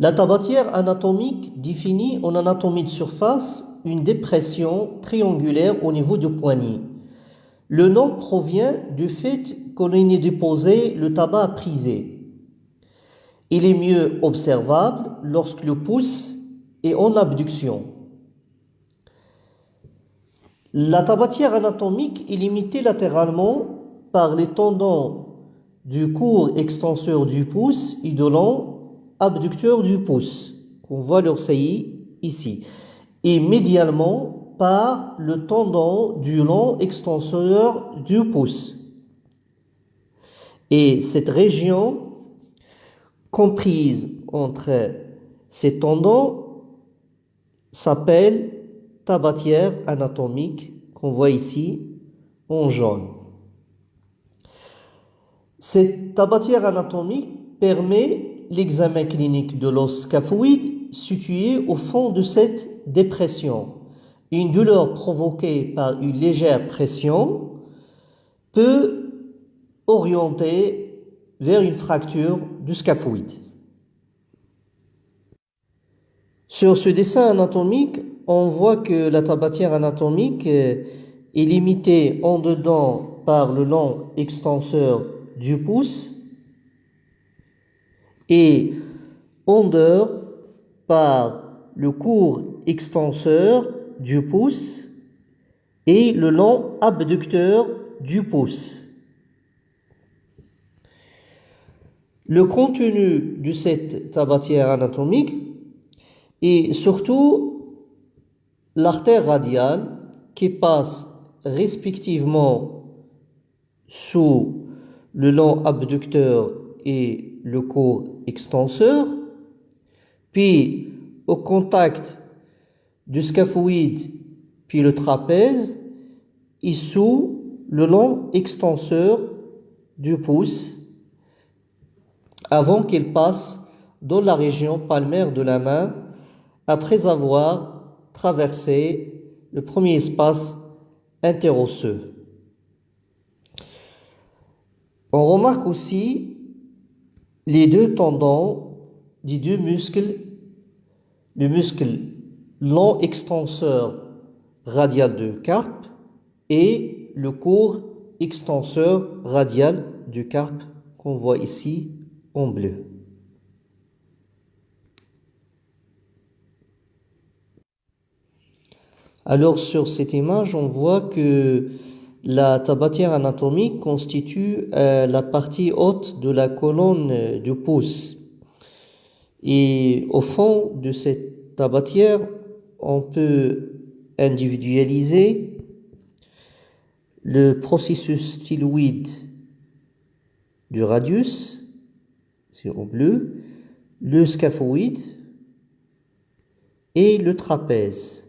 La tabatière anatomique définit en anatomie de surface une dépression triangulaire au niveau du poignet. Le nom provient du fait qu'on y déposé le tabac à priser. Il est mieux observable lorsque le pouce est en abduction. La tabatière anatomique est limitée latéralement par les tendons du court extenseur du pouce et de long abducteur du pouce, qu'on voit leur saillie ici, et médialement par le tendon du long extenseur du pouce. Et cette région comprise entre ces tendons s'appelle tabatière anatomique qu'on voit ici en jaune. Cette tabatière anatomique permet l'examen clinique de l'os scaphoïde situé au fond de cette dépression une douleur provoquée par une légère pression peut orienter vers une fracture du scaphoïde. Sur ce dessin anatomique, on voit que la tabatière anatomique est limitée en dedans par le long extenseur du pouce et en dehors par le court extenseur du pouce et le long abducteur du pouce. Le contenu de cette tabatière anatomique est surtout l'artère radiale qui passe respectivement sous le long abducteur et le court extenseur, puis au contact du scaphoïde puis le trapèze et sous le long extenseur du pouce avant qu'il passe dans la région palmaire de la main après avoir traversé le premier espace interosseux. On remarque aussi les deux tendons des deux muscles, le muscle long extenseur radial de carpe et le court extenseur radial du carpe qu'on voit ici en bleu. Alors sur cette image, on voit que la tabatière anatomique constitue euh, la partie haute de la colonne du pouce. Et au fond de cette tabatière, on peut individualiser le processus styloïde du radius, c'est en bleu, le scaphoïde et le trapèze.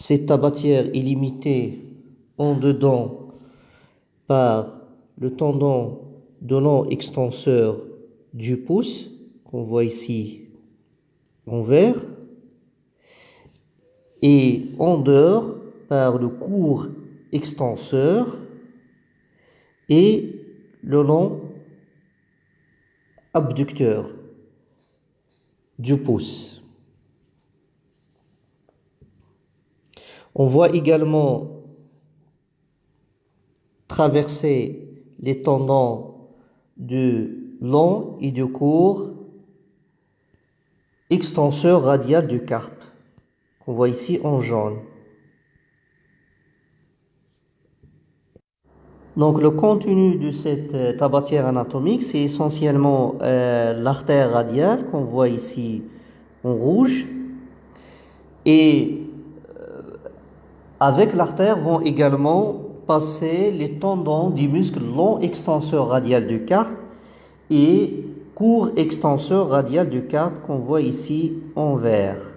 Cette tabatière est limitée en dedans par le tendon donnant extenseur du pouce, qu'on voit ici en vert, et en dehors par le court extenseur et le long abducteur du pouce. On voit également traverser les tendons du long et du court extenseur radial du carpe qu'on voit ici en jaune. Donc le contenu de cette euh, tabatière anatomique, c'est essentiellement euh, l'artère radiale qu'on voit ici en rouge. Avec l'artère vont également passer les tendons du muscle long extenseur radial du carpe et court extenseur radial du carpe qu'on voit ici en vert.